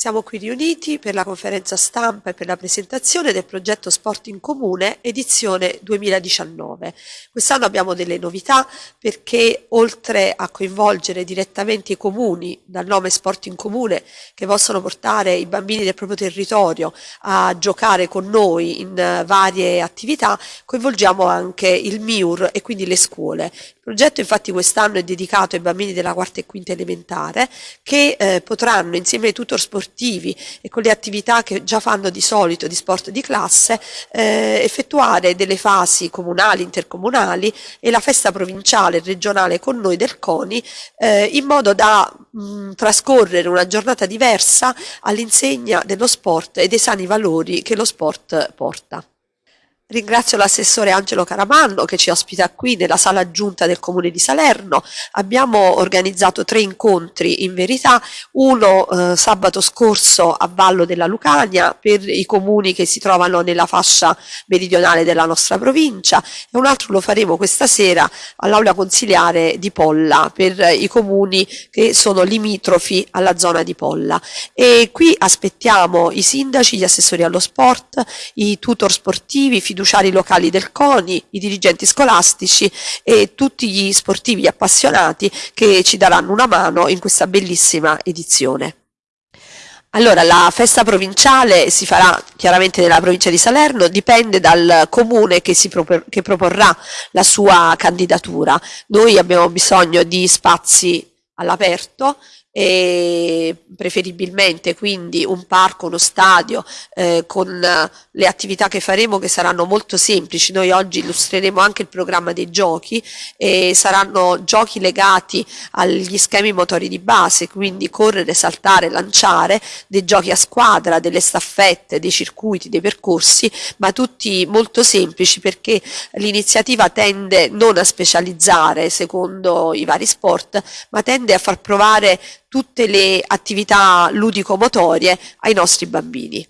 Siamo qui riuniti per la conferenza stampa e per la presentazione del progetto Sport in Comune edizione 2019. Quest'anno abbiamo delle novità perché oltre a coinvolgere direttamente i comuni dal nome Sport in Comune che possono portare i bambini del proprio territorio a giocare con noi in varie attività, coinvolgiamo anche il MIUR e quindi le scuole. Progetto infatti quest'anno è dedicato ai bambini della quarta e quinta elementare che eh, potranno insieme ai tutor sportivi e con le attività che già fanno di solito di sport di classe, eh, effettuare delle fasi comunali, intercomunali e la festa provinciale e regionale con noi del CONI eh, in modo da mh, trascorrere una giornata diversa all'insegna dello sport e dei sani valori che lo sport porta. Ringrazio l'assessore Angelo Caramanno che ci ospita qui nella sala aggiunta del comune di Salerno. Abbiamo organizzato tre incontri in verità, uno eh, sabato scorso a Vallo della Lucania per i comuni che si trovano nella fascia meridionale della nostra provincia e un altro lo faremo questa sera all'aula consiliare di Polla per i comuni che sono limitrofi alla zona di Polla. E qui aspettiamo i sindaci, gli assessori allo sport, i tutor sportivi, fiduciari locali del CONI, i dirigenti scolastici e tutti gli sportivi appassionati che ci daranno una mano in questa bellissima edizione. Allora, la festa provinciale si farà chiaramente nella provincia di Salerno, dipende dal comune che, propor che proporrà la sua candidatura. Noi abbiamo bisogno di spazi all'aperto e preferibilmente quindi un parco, uno stadio eh, con le attività che faremo che saranno molto semplici. Noi oggi illustreremo anche il programma dei giochi e saranno giochi legati agli schemi motori di base, quindi correre, saltare, lanciare, dei giochi a squadra, delle staffette, dei circuiti, dei percorsi, ma tutti molto semplici perché l'iniziativa tende non a specializzare secondo i vari sport, ma tende a far provare tutte le attività ludico-motorie ai nostri bambini.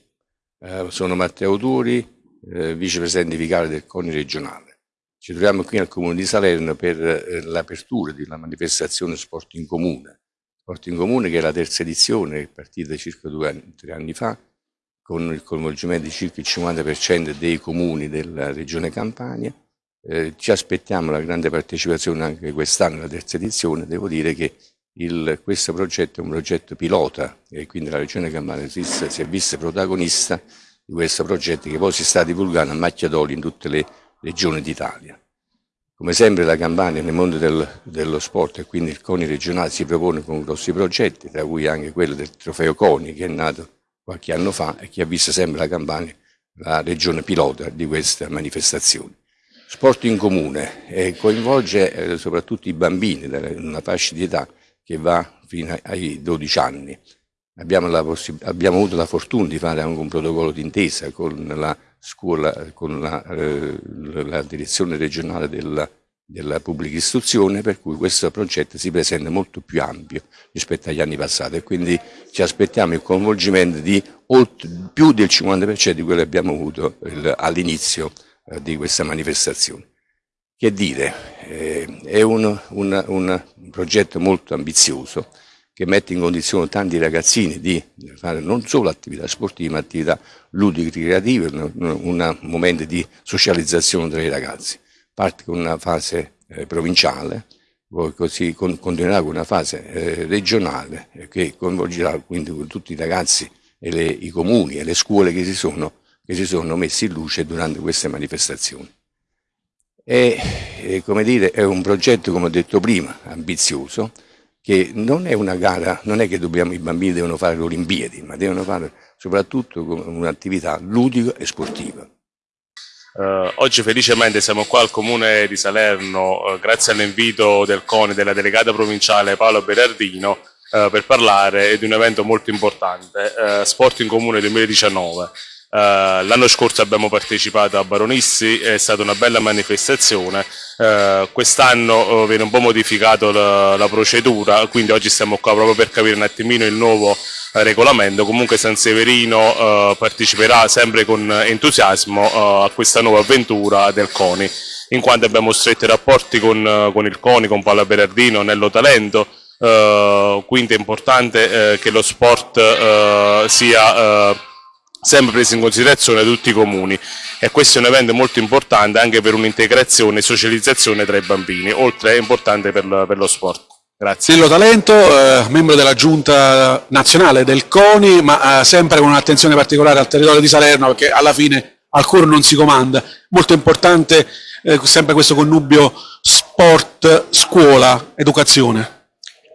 Eh, sono Matteo Turi, eh, vicepresidente vicario del CONI regionale. Ci troviamo qui al Comune di Salerno per eh, l'apertura della manifestazione Sport in Comune. Sport in Comune che è la terza edizione, è partita circa due anni, tre anni fa, con il coinvolgimento di circa il 50% dei comuni della regione Campania. Eh, ci aspettiamo la grande partecipazione anche quest'anno, la terza edizione. Devo dire che il, questo progetto è un progetto pilota e quindi la Regione Campania si, è vista protagonista di questo progetto che poi si sta divulgando a macchia d'olio in tutte le regioni d'Italia. Come sempre la Campania nel mondo del, dello sport e quindi il CONI regionale si propone con grossi progetti, tra cui anche quello del trofeo CONI che è nato qualche anno fa e che ha visto sempre la Campania la regione pilota di queste manifestazioni. Sport in comune eh, coinvolge eh, soprattutto i bambini in una fascia di età che va fino ai 12 anni. Abbiamo, abbiamo, avuto la fortuna di fare anche un protocollo d'intesa con la scuola, con la, eh, la direzione regionale della, della, pubblica istruzione, per cui questo progetto si presenta molto più ampio rispetto agli anni passati e quindi ci aspettiamo il coinvolgimento di oltre, più del 50% di quello che abbiamo avuto all'inizio eh, di questa manifestazione. Che dire, eh, è un, un, un, progetto molto ambizioso che mette in condizione tanti ragazzini di fare non solo attività sportive ma attività ludiche creative, un momento di socializzazione tra i ragazzi. Parte con una fase eh, provinciale, poi così con, continuerà con una fase eh, regionale eh, che coinvolgerà quindi tutti i ragazzi e le, i comuni e le scuole che si, sono, che si sono messi in luce durante queste manifestazioni. È, come dire, è un progetto, come ho detto prima, ambizioso, che non è una gara, non è che dobbiamo, i bambini devono fare le Olimpiadi, ma devono fare soprattutto un'attività ludica e sportiva. Uh, oggi felicemente siamo qua al comune di Salerno uh, grazie all'invito del CONI della delegata provinciale Paolo Berardino uh, per parlare di un evento molto importante, Sport in Comune 2019. Uh, L'anno scorso abbiamo partecipato a Baronissi, è stata una bella manifestazione, uh, quest'anno uh, viene un po' modificato la, la, procedura, quindi oggi stiamo qua proprio per capire un attimino il nuovo regolamento, comunque San Severino parteciperà sempre con entusiasmo a questa nuova avventura del CONI, in quanto abbiamo stretti rapporti con, con il CONI, con Paola Berardino, Nello Talento, eh, quindi è importante eh, che lo sport eh, sia sempre preso in considerazione tutti i comuni e questo è un evento molto importante anche per un'integrazione e socializzazione tra i bambini, oltre è importante per, per lo sport. Grazie. Sillo Talento, eh, membro della giunta nazionale del CONI, ma eh, sempre con un'attenzione particolare al territorio di Salerno, perché alla fine al cuore non si comanda. Molto importante eh, sempre questo connubio sport, scuola, educazione.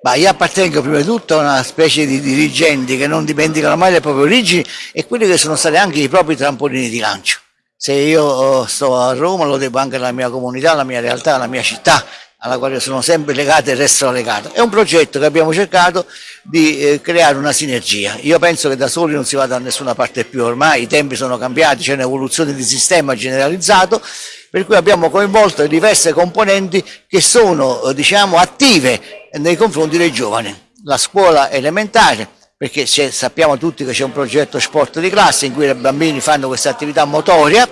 Ma io appartengo prima di tutto a una specie di dirigenti che non dimenticano mai le proprie origini e quelli che sono stati anche i propri trampolini di lancio. Se io sto a Roma lo devo anche alla mia comunità, alla mia realtà, alla mia città alla quale sono sempre legate e restano legate. È un progetto che abbiamo cercato di eh, creare una sinergia. Io penso che da soli non si vada da nessuna parte più ormai, i tempi sono cambiati, c'è un'evoluzione di sistema generalizzato, per cui abbiamo coinvolto diverse componenti che sono eh, diciamo, attive nei confronti dei giovani. La scuola elementare, perché sappiamo tutti che c'è un progetto sport di classe in cui i bambini fanno questa attività motoria,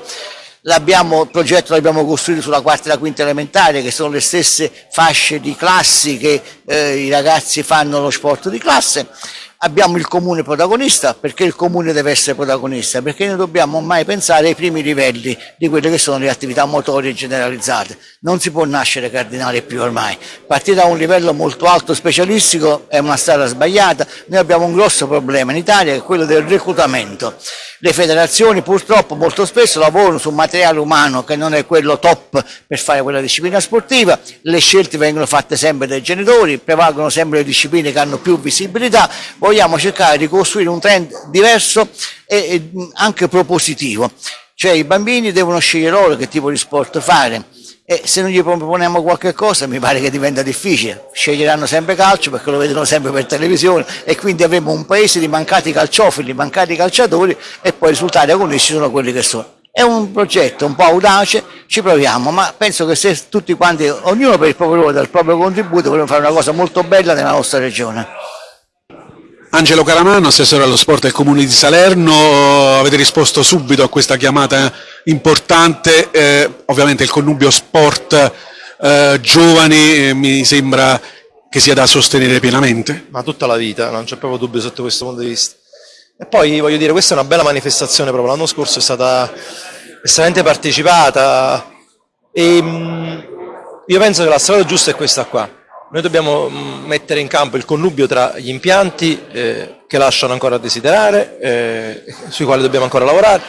il progetto l'abbiamo costruito sulla quarta e la quinta elementare, che sono le stesse fasce di classi che eh, i ragazzi fanno lo sport di classe. Abbiamo il comune protagonista, perché il comune deve essere protagonista? Perché noi dobbiamo mai pensare ai primi livelli di quelle che sono le attività motorie generalizzate. Non si può nascere cardinale più ormai. Partire da un livello molto alto specialistico è una strada sbagliata. Noi abbiamo un grosso problema in Italia che è quello del reclutamento. Le federazioni purtroppo molto spesso lavorano su materiale umano che non è quello top per fare quella disciplina sportiva, le scelte vengono fatte sempre dai genitori, prevalgono sempre le discipline che hanno più visibilità, vogliamo cercare di costruire un trend diverso e anche propositivo, cioè i bambini devono scegliere loro che tipo di sport fare, e se non gli proponiamo qualche cosa mi pare che diventa difficile, sceglieranno sempre calcio perché lo vedono sempre per televisione e quindi avremo un paese di mancati calciofili, mancati calciatori e poi i risultati agonisti sono quelli che sono. È un progetto un po' audace, ci proviamo, ma penso che se tutti quanti, ognuno per il proprio ruolo, dal proprio contributo, vogliamo fare una cosa molto bella nella nostra regione. Angelo Caramano, assessore allo sport del Comune di Salerno, avete risposto subito a questa chiamata importante, eh, ovviamente il connubio sport eh, giovani eh, mi sembra che sia da sostenere pienamente. Ma tutta la vita, non c'è proprio dubbio sotto questo punto di vista. E poi voglio dire, questa è una bella manifestazione proprio, l'anno scorso è stata estremamente partecipata e mm, io penso che la strada giusta è questa qua noi dobbiamo mm, mettere in campo il connubio tra gli impianti eh, che lasciano ancora a desiderare, eh, sui quali dobbiamo ancora lavorare,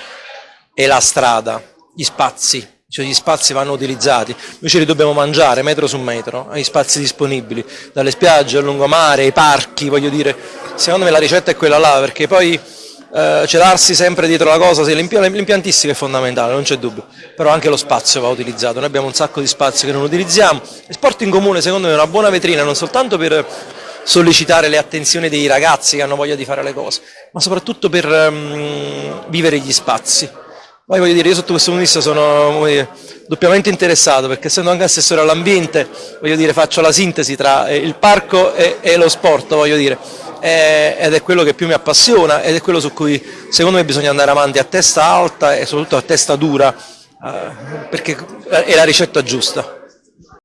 e la strada, gli spazi, cioè gli spazi vanno utilizzati, noi ce li dobbiamo mangiare metro su metro, gli spazi disponibili, dalle spiagge al lungomare, ai parchi, voglio dire, secondo me la ricetta è quella là, perché poi eh, celarsi sempre dietro la cosa, sì, l'impiantistica è fondamentale, non c'è dubbio, però anche lo spazio va utilizzato, noi abbiamo un sacco di spazio che non utilizziamo, il sport in comune secondo me è una buona vetrina non soltanto per sollecitare le attenzioni dei ragazzi che hanno voglia di fare le cose, ma soprattutto per um, vivere gli spazi. Poi voglio dire, io sotto questo punto di vista sono dire, doppiamente interessato perché essendo anche assessore all'ambiente, voglio dire, faccio la sintesi tra eh, il parco e, e lo sport, voglio dire eh, ed è quello che più mi appassiona ed è quello su cui secondo me bisogna andare avanti a testa alta e soprattutto a testa dura eh, perché è la ricetta giusta.